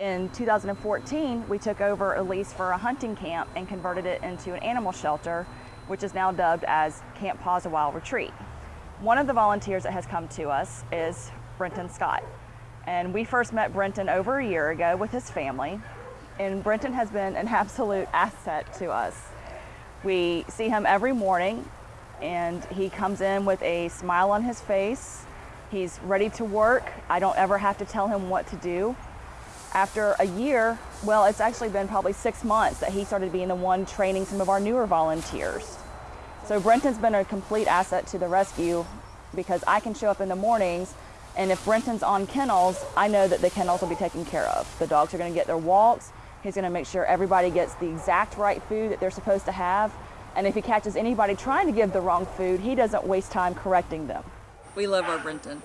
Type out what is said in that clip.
In 2014, we took over a lease for a hunting camp and converted it into an animal shelter, which is now dubbed as Camp Paws a While Retreat. One of the volunteers that has come to us is Brenton Scott. And we first met Brenton over a year ago with his family, and Brenton has been an absolute asset to us. We see him every morning, and he comes in with a smile on his face. He's ready to work. I don't ever have to tell him what to do after a year, well, it's actually been probably six months that he started being the one training some of our newer volunteers. So Brenton's been a complete asset to the rescue because I can show up in the mornings and if Brenton's on kennels, I know that the kennels will be taken care of. The dogs are gonna get their walks. He's gonna make sure everybody gets the exact right food that they're supposed to have. And if he catches anybody trying to give the wrong food, he doesn't waste time correcting them. We love our Brenton.